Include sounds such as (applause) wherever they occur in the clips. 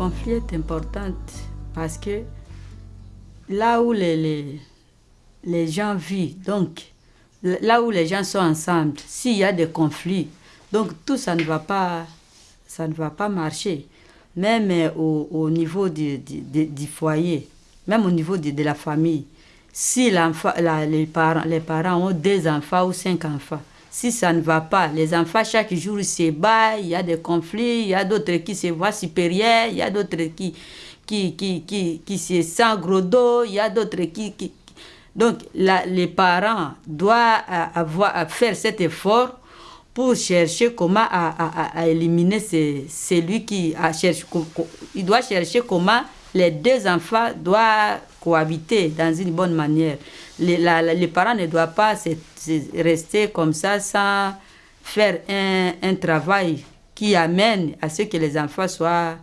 conflit est important parce que là où les, les, gens vivent, donc là où les gens sont ensemble, s'il y a des conflits, donc tout ça ne va pas, ça ne va pas marcher. Même euh, au, au niveau du, foyer, même au niveau de, de la famille. Si la- les, parents, les parents ont deux enfants ou cinq enfants, si ça ne va pas, les enfants chaque jour se battent, il y a des conflits, il y a d'autres qui se voient supérieurs, il y a d'autres qui, qui, qui, qui, qui se sentent gros dos, il y a d'autres qui, qui, donc, les parents doivent euh, avoir, à faire cet effort pour chercher comment à, à- à- éliminer ce- celui qui a Il doit chercher comment les deux enfants doivent cohabiter dans une bonne manière. Les, parents ne doivent pas rester comme ça sans faire un, un travail qui amène à ce que les enfants soient,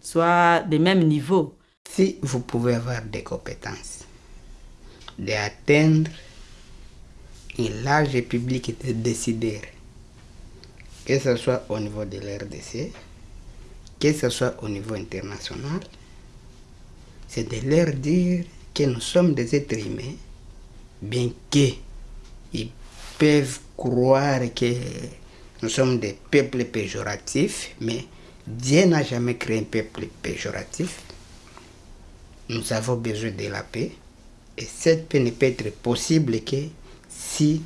soient de même niveau. Si vous pouvez avoir des compétences, d'atteindre un large public de décideurs, que ce soit au niveau de l'RDC, que ce soit au niveau international, c'est de leur dire que nous sommes des êtres humains, bien qu'ils peuvent croire que nous sommes des peuples péjoratifs, mais Dieu n'a jamais créé un peuple péjoratif. Nous avons besoin de la paix. Et cette paix ne peut être possible que si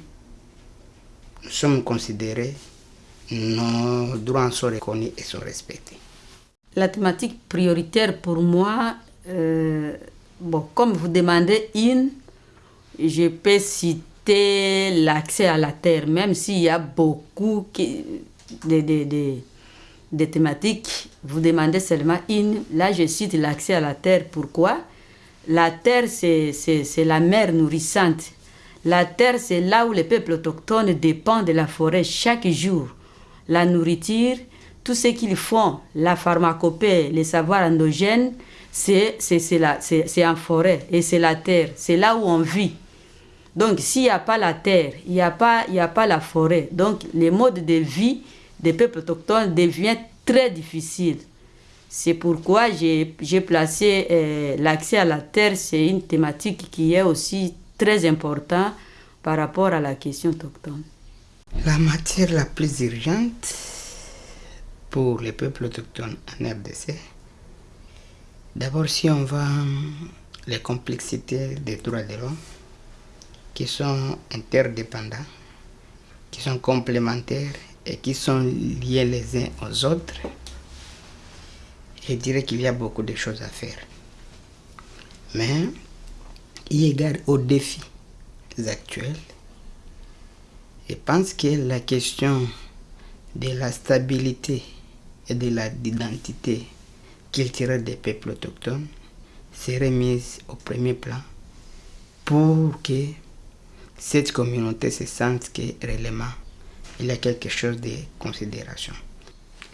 nous sommes considérés, nos droits sont reconnus et sont respectés. La thématique prioritaire pour moi, euh, bon, comme vous demandez une, je peux citer l'accès à la terre, même s'il y a beaucoup de, de, de- de thématiques, vous demandez seulement une. Là, je cite l'accès à la terre. Pourquoi? La terre, c'est la mer nourrissante. La terre, c'est là où les peuples autochtones dépendent de la forêt chaque jour. La nourriture, tout ce qu'ils font, la pharmacopée, les savoirs endogènes, c'est en forêt et c'est la terre. C'est là où on vit. Donc, s'il n'y a pas la terre, il n'y a, pas- il a pas la forêt. Donc, les modes de vie des peuples autochtones deviennent très difficiles. C'est pourquoi j'ai j'ai placé euh, l'accès à la terre, c'est une thématique qui est aussi très importante par rapport à la question autochtone. La matière la plus urgente pour les peuples autochtones en RDC, d'abord si on voit les complexités des droits de l'homme, qui sont interdépendants, qui sont complémentaires et qui sont liés les uns aux autres, je dirais qu'il y a beaucoup de choses à faire. Mais, eu égard aux défis actuels, je pense que la question de la stabilité et de l'identité culturelle des peuples autochtones serait mise au premier plan pour que cette communauté se sente que réellement il y a quelque chose de considération.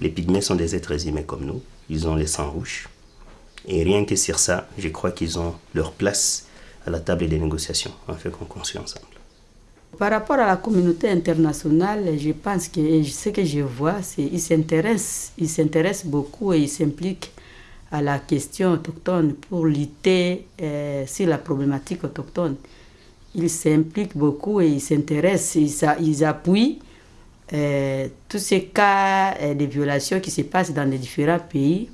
Les pygmées sont des êtres humains comme nous. Ils ont les sangs rouges. Et rien que sur ça, je crois qu'ils ont leur place à la table des négociations, en fait qu'on construit ensemble. Par rapport à la communauté internationale, je pense que ce que je vois, c'est qu'ils s'intéressent, ils s'intéressent beaucoup et ils s'impliquent à la question autochtone pour lutter euh, sur la problématique autochtone. Ils s'impliquent beaucoup et ils s'intéressent, ils, ils appuient euh, tous ces cas euh, de violations qui se passent dans les différents pays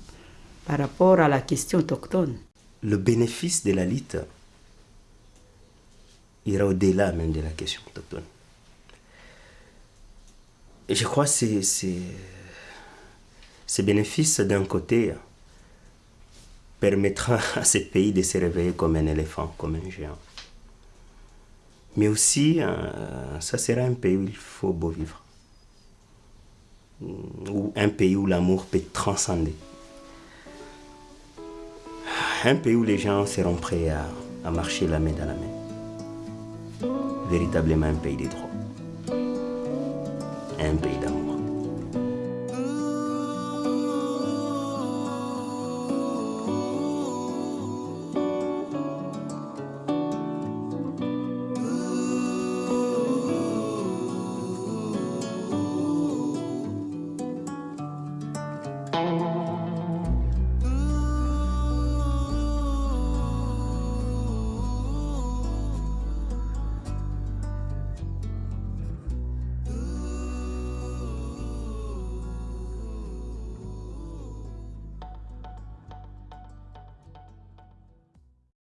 par rapport à la question autochtone. Le bénéfice de la lutte ira au-delà même de la question autochtone. Et je crois que ces bénéfices, d'un côté, permettra (laughs) à ce pays de se réveiller comme un éléphant, comme un géant. Mais aussi, euh, ça sera un pays où il faut beau vivre. Ou un pays où l'amour peut transcender. Un pays où les gens seront prêts à marcher la main dans la main. Véritablement un pays des droits. Un pays d'amour.